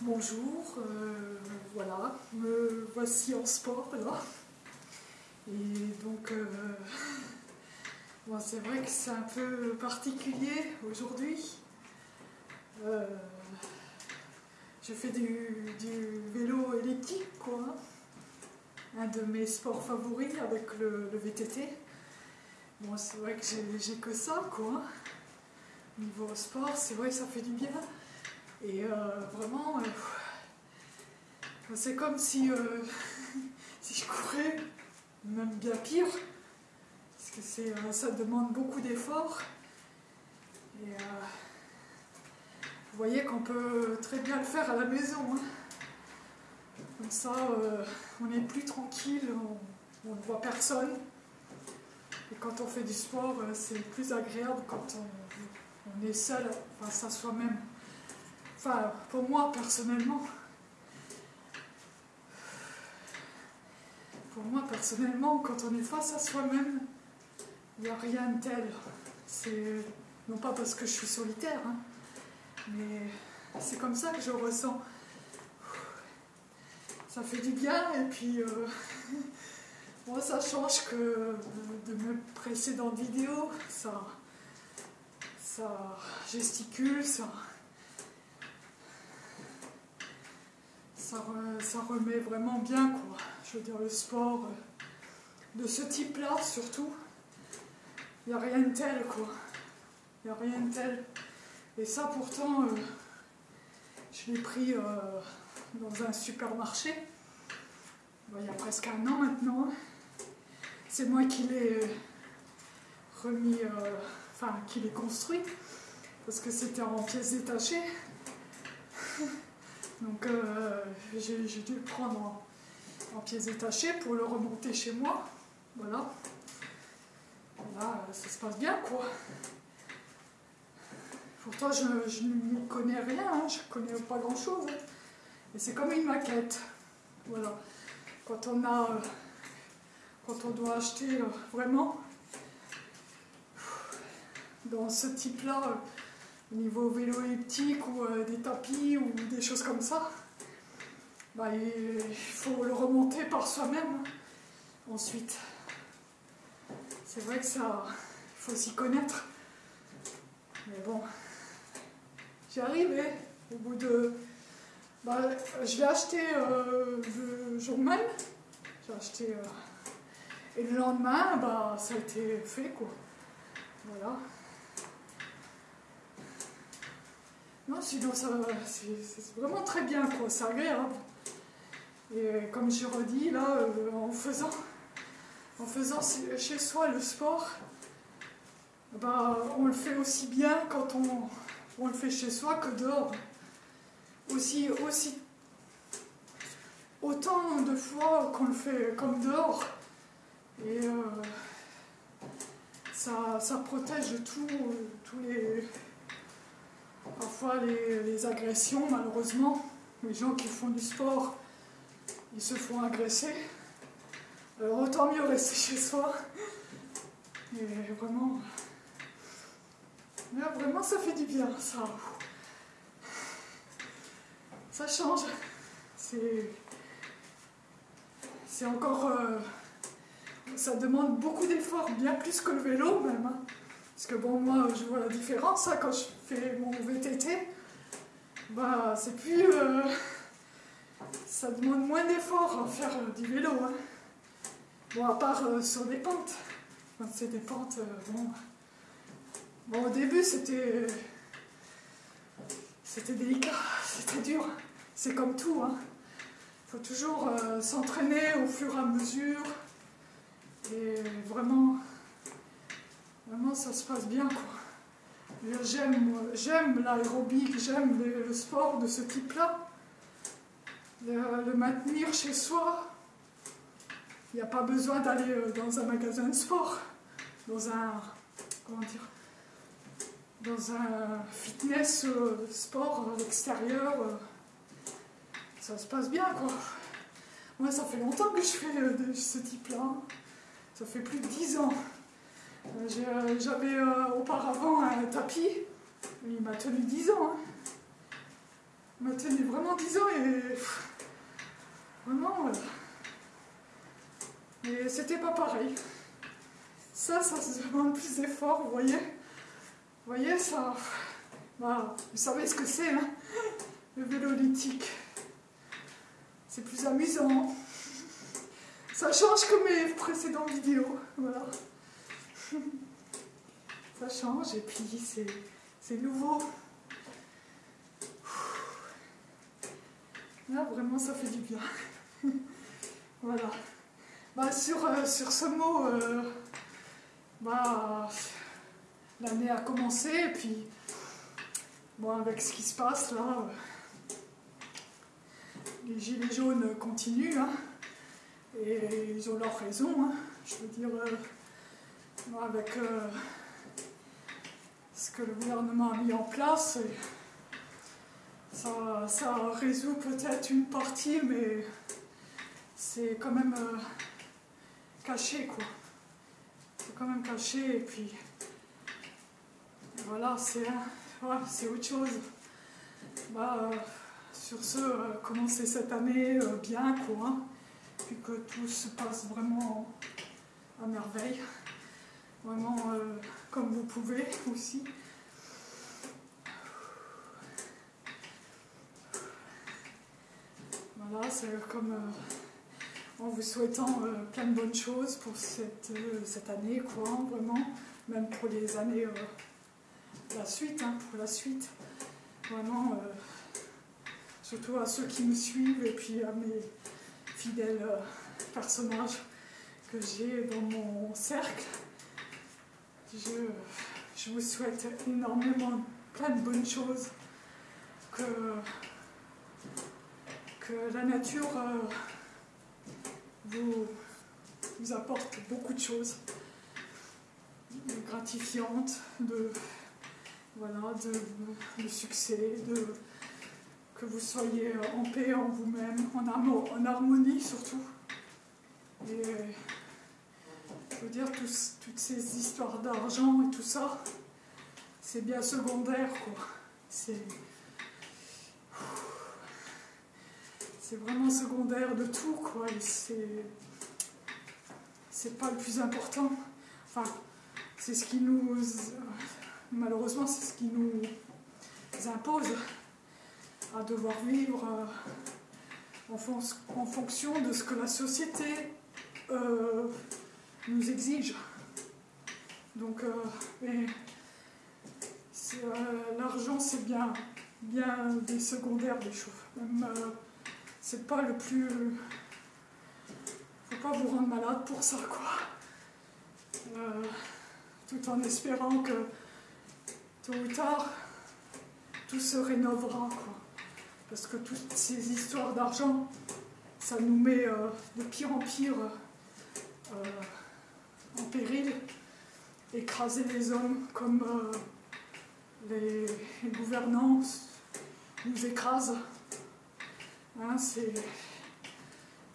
Bonjour, euh, voilà, me voici en sport là. Et donc, euh, c'est vrai que c'est un peu particulier aujourd'hui. Euh, je fais du, vélo elliptique, quoi. Un de mes sports favoris avec le, VTT. Bon, c'est vrai que j'ai que ça, quoi. Niveau sport, c'est vrai que ça fait du bien. Et euh, vraiment, euh, c'est comme si, euh, si je courais, même bien pire, parce que ça demande beaucoup d'efforts. Et vous voyez qu'on peut très bien le faire à la maison. hein. Comme ça, on est plus tranquille, on, ne voit personne. Et quand on fait du sport, c'est plus agréable quand on est seul face à soi-même. Enfin, pour moi, personnellement. Pour moi, personnellement, quand on est face à soi-même, il n'y a rien de tel. C'est non pas parce que je suis solitaire, hein, mais c'est comme ça que je ressens. Ça fait du bien et puis euh, moi ça change que de mes précédentes vidéos. Ça, ça gesticule, ça, ça, re- ça remet vraiment bien quoi. Je veux dire le sport euh, de ce type-là surtout, il n'y a rien de tel quoi. Il n'y a rien de tel. Et ça pourtant, euh, je l'ai pris euh, dans un supermarché, Bon, il y a presque un an maintenant. C'est moi qui l'ai remis, enfin qui l'ai construit, parce que c'était en pièces détachées. Donc euh, j'ai dû le prendre en, en pièces détachées pour le remonter chez moi. Voilà. Là, ça se passe bien quoi. Pourtant, je, je n'y connais rien, hein, je connais pas grand chose. Et c'est comme une maquette. Voilà. Quand on a. quand on doit acheter euh, vraiment dans ce type-là, euh, niveau vélo elliptique ou euh, des tapis ou des choses comme ça, bah, il faut le remonter par soi-même ensuite. C'est vrai que ça. Il faut s'y connaître. Mais bon, j'y arrive, hein, au bout de. Bah, je l'ai acheté euh, le jour même. J'ai acheté. euh, et le lendemain, bah, ça a été fait, quoi. Voilà. Non, sinon, c'est vraiment très bien, quoi. C'est agréable. Et comme je redis, là, euh, en faisant, en faisant chez soi le sport, bah, on le fait aussi bien quand on, on le fait chez soi que dehors. Aussi, aussi autant de fois qu'on le fait comme dehors. Et euh, ça, ça protège tous les. Parfois les, agressions, malheureusement. Les gens qui font du sport, ils se font agresser. Alors autant mieux rester chez soi. Et vraiment. Là, vraiment, ça fait du bien, ça. Ça change. C'est. C'est encore. euh, ça demande beaucoup d'efforts, bien plus que le vélo même. hein. Parce que bon, moi, je vois la différence hein, quand je fais mon VTT. Bah, c'est plus. euh, ça demande moins d'efforts à faire euh, du vélo. hein. Bon, à part euh, sur des pentes. C'est des pentes, bon. Bon, au début, c'était. C'était délicat, c'était dur. C'est comme tout, hein. faut toujours s'entraîner au fur et à mesure. Et vraiment, vraiment, ça se passe bien, quoi. J'aime, l'aérobic, j'aime le, sport de ce type-là. Le, maintenir chez soi, il n'y a pas besoin d'aller euh, dans un magasin de sport, dans un, comment dire, dans un fitness euh, sport à l'extérieur. euh, ça se passe bien, quoi. Moi, ça fait longtemps que je fais euh, ce type-là. Ça fait plus de 10 ans. Euh, euh, J'avais euh, auparavant un tapis. Il m'a tenu 10 ans. hein. Il m'a tenu vraiment vraiment 10 ans et. Vraiment. Mais c'était pas pareil. Ça, ça se demande plus d'efforts, vous voyez. Vous voyez, ça. Bah, vous savez ce que c'est, hein Le vélo C'est plus amusant. Ça change que mes précédentes vidéos. Voilà. Ça change et puis c'est nouveau. Là, vraiment, ça fait du bien. voilà. Bah, sur, euh, ce mot, euh, bah, l'année a commencé et puis, bon, avec ce qui se passe là, euh, les gilets jaunes continuent. Hein, et ils ont leur raison. Hein, je veux dire, avec ce que le gouvernement a mis en place, ça, ça résout peut-être une partie, mais c'est quand même euh, caché, quoi. C'est quand même caché, et puis voilà, c'est c'est autre chose. Bah, euh, sur ce, euh, commencer cette année bien, quoi, hein, puis que tout se passe vraiment à merveille, vraiment comme vous pouvez aussi. Voilà, c'est comme euh, en vous souhaitant euh, plein de bonnes choses pour cette, euh, cette année, quoi, vraiment, même pour les années, la suite, hein, pour la suite. Vraiment, surtout à ceux qui me suivent et puis à mes fidèles personnages que j'ai dans mon cercle. Je, je vous souhaite énormément plein de bonnes choses que la nature euh, vous, apporte beaucoup de choses gratifiantes, de, voilà, de, succès, de, que vous soyez en paix en vous-même, en, en, harmonie surtout. Je veux dire, toutes ces histoires d'argent et tout ça, c'est bien secondaire, quoi. C'est vraiment secondaire de tout, quoi. c'est, c'est pas le plus important. Enfin, c'est ce qui nous, malheureusement, c'est ce qui nous impose à devoir vivre euh, en fonction de ce que la société euh, nous exige. Donc, euh, l'argent, c'est bien, bien des secondaires des choses. Même, c'est pas le plus. Faut pas vous rendre malade pour ça, quoi. Euh, tout en espérant que tôt ou tard, tout se rénovera, quoi. Parce que toutes ces histoires d'argent, ça nous met euh, de pire en pire euh, péril, écraser les hommes comme les, les gouvernants nous écrasent. Hein, c'est...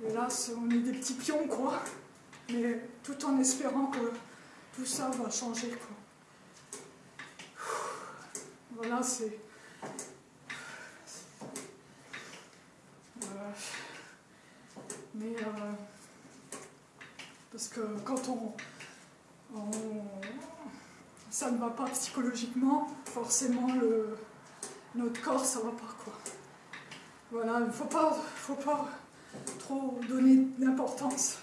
Hélas, on est des petits pions, quoi. Mais tout en espérant que tout ça va changer, quoi. Voilà, c'est... Euh, mais... Euh, parce que quand on, on, ça ne va pas psychologiquement, forcément le, notre corps ça va pas quoi. Voilà, il ne faut pas, faut pas trop donner d'importance.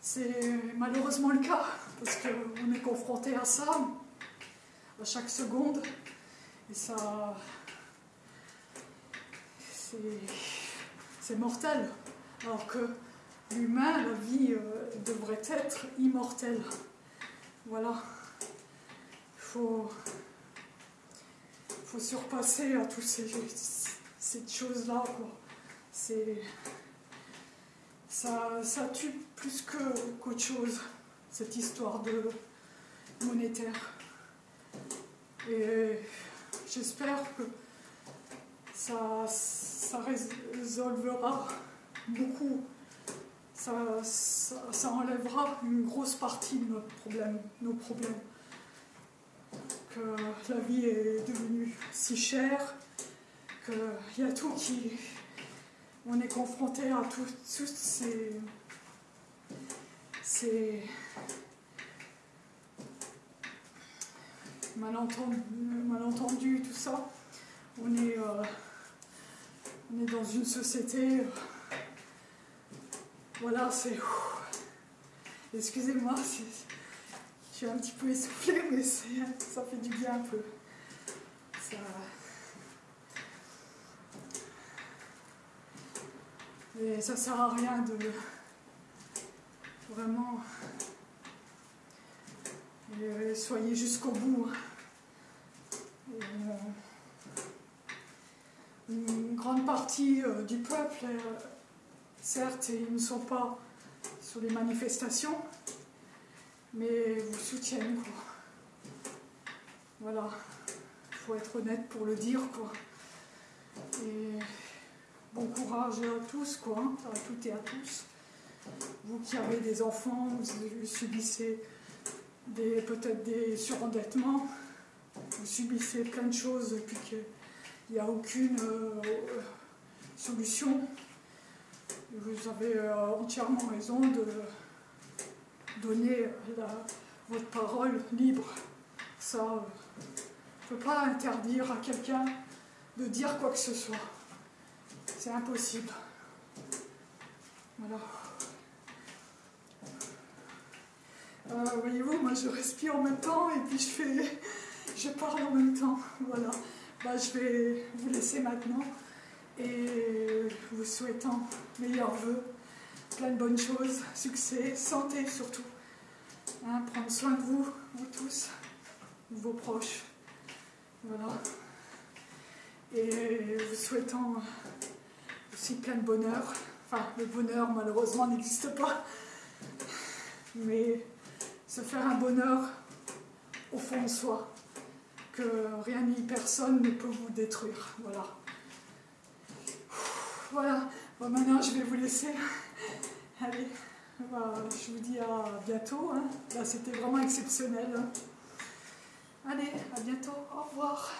C'est malheureusement le cas, parce qu'on est confronté à ça à chaque seconde. Et ça. C'est mortel. Alors que l'humain, la vie euh, devrait être immortelle. Voilà. Il faut, faut surpasser à tous ces cette chose-là, C'est. Ça, ça tue plus qu'autre chose, cette histoire de monétaire. Et j'espère que ça résolvera beaucoup, ça, enlèvera une grosse partie de notre problème, nos problèmes. Que la vie est devenue si chère, qu'il y a tout qui. On est confronté à toutes ces. ces malentendus, tout ça. On est, euh, on est dans une société. Voilà, c'est. Excusez-moi, je suis un petit peu essoufflée, mais ça fait du bien un peu. Ça, et ça sert à rien de vraiment soyez jusqu'au bout. Euh, une grande partie euh, du peuple, euh, certes, ils ne sont pas sur les manifestations, mais vous soutiennent. Quoi. Voilà, il faut être honnête pour le dire. Quoi. Et bon courage à tous, quoi, hein, à toutes et à tous. Vous qui avez des enfants, vous subissez peut-être des surendettements, vous subissez plein de choses et puis qu'il n'y a aucune euh, solution. Vous avez euh, entièrement raison de donner votre parole libre. Ça, on ne peut pas interdire à quelqu'un de dire quoi que ce soit. C'est impossible. Voilà. Euh, voyez-vous, moi je respire en même temps et puis je fais, je parle en même temps. Voilà. Bah, je vais vous laisser maintenant et vous souhaitant meilleurs voeux, plein de bonnes choses, succès, santé surtout. Hein, prendre soin de vous, vous tous, vos proches. Voilà. Et vous souhaitant aussi plein de bonheur. Enfin, le bonheur malheureusement n'existe pas. Mais se faire un bonheur au fond de soi, que rien ni personne ne peut vous détruire. Voilà. Voilà. Bon, maintenant, je vais vous laisser. Allez, bah, je vous dis à bientôt. Hein. C'était vraiment exceptionnel. Allez, à bientôt. Au revoir.